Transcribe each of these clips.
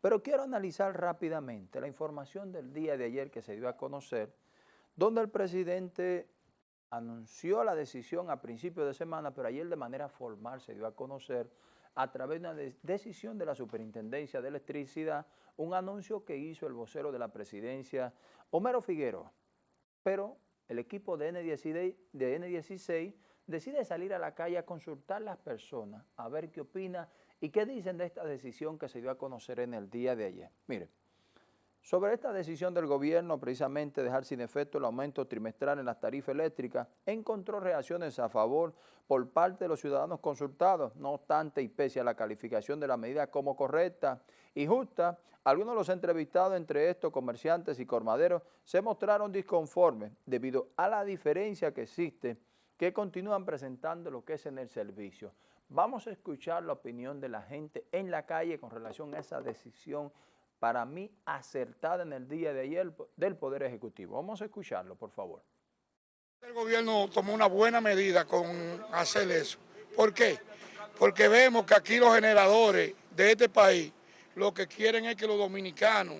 Pero quiero analizar rápidamente la información del día de ayer que se dio a conocer, donde el presidente anunció la decisión a principios de semana, pero ayer de manera formal se dio a conocer a través de una decisión de la Superintendencia de Electricidad, un anuncio que hizo el vocero de la presidencia, Homero Figueroa. Pero el equipo de N16, de N16 decide salir a la calle a consultar a las personas, a ver qué opina y qué dicen de esta decisión que se dio a conocer en el día de ayer. Mire, sobre esta decisión del gobierno, precisamente dejar sin efecto el aumento trimestral en las tarifas eléctricas, encontró reacciones a favor por parte de los ciudadanos consultados. No obstante, y pese a la calificación de la medida como correcta y justa, algunos de los entrevistados, entre estos comerciantes y colmaderos, se mostraron disconformes debido a la diferencia que existe que continúan presentando lo que es en el servicio. Vamos a escuchar la opinión de la gente en la calle con relación a esa decisión para mí acertada en el día de ayer del Poder Ejecutivo. Vamos a escucharlo, por favor. El gobierno tomó una buena medida con hacer eso. ¿Por qué? Porque vemos que aquí los generadores de este país lo que quieren es que los dominicanos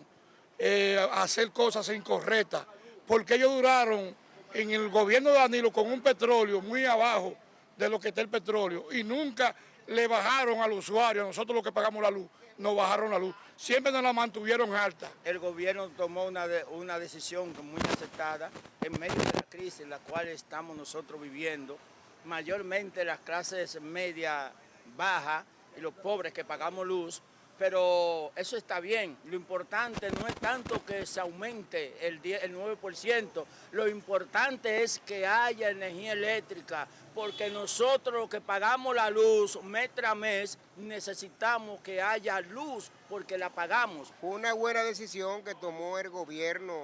eh, hacer cosas incorrectas, porque ellos duraron en el gobierno de Danilo con un petróleo muy abajo de lo que está el petróleo y nunca le bajaron al usuario, nosotros los que pagamos la luz, nos bajaron la luz. Siempre nos la mantuvieron alta. El gobierno tomó una, una decisión muy aceptada en medio de la crisis en la cual estamos nosotros viviendo, mayormente las clases media, baja y los pobres que pagamos luz, pero eso está bien. Lo importante no es tanto que se aumente el, el 9%, lo importante es que haya energía eléctrica, porque nosotros que pagamos la luz mes tras mes, necesitamos que haya luz porque la pagamos. Fue una buena decisión que tomó el gobierno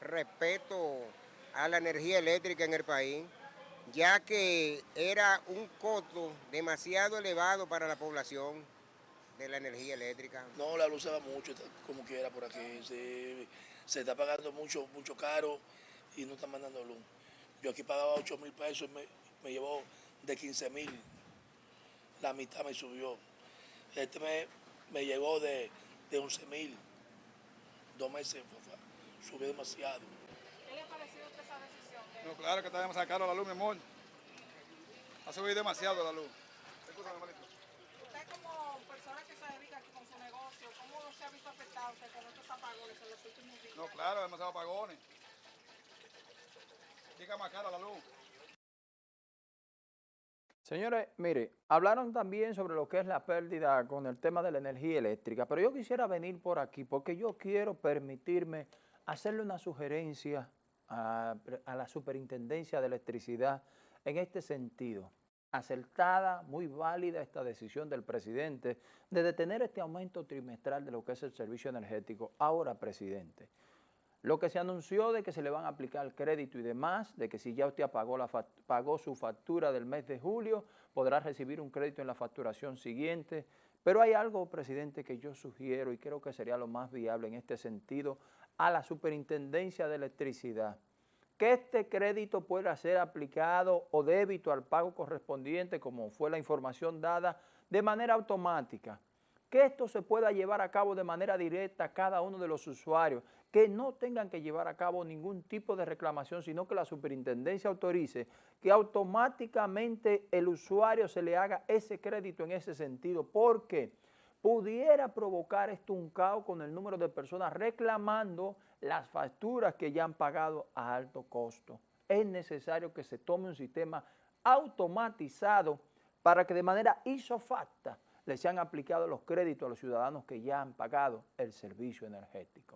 respecto a la energía eléctrica en el país, ya que era un costo demasiado elevado para la población de la energía eléctrica? No, la luz se va mucho, como quiera por aquí. Se, está pagando mucho, mucho caro y no están mandando luz. Yo aquí pagaba 8 mil pesos y me, me, llevó de 15 mil. La mitad me subió. Este me, me llegó de, de 11 mil. Dos meses subió demasiado. ¿Qué le ha parecido esa decisión? No, claro que está demasiado caro la luz, mi amor. Ha subido demasiado la luz. No, claro, demasiado apagones. Diga más cara la luz. Señores, mire, hablaron también sobre lo que es la pérdida con el tema de la energía eléctrica, pero yo quisiera venir por aquí porque yo quiero permitirme hacerle una sugerencia a, a la Superintendencia de Electricidad en este sentido acertada, muy válida esta decisión del presidente de detener este aumento trimestral de lo que es el servicio energético. Ahora, presidente, lo que se anunció de que se le van a aplicar crédito y demás, de que si ya usted pagó, su factura del mes de julio, podrá recibir un crédito en la facturación siguiente. Pero hay algo, presidente, que yo sugiero y creo que sería lo más viable en este sentido a la Superintendencia de Electricidad que este crédito pueda ser aplicado o débito al pago correspondiente, como fue la información dada, de manera automática. Que esto se pueda llevar a cabo de manera directa a cada uno de los usuarios, que no tengan que llevar a cabo ningún tipo de reclamación, sino que la superintendencia autorice que automáticamente el usuario se le haga ese crédito en ese sentido. ¿Por qué? Pudiera provocar esto un caos con el número de personas reclamando las facturas que ya han pagado a alto costo. Es necesario que se tome un sistema automatizado para que de manera isofacta le sean aplicados los créditos a los ciudadanos que ya han pagado el servicio energético.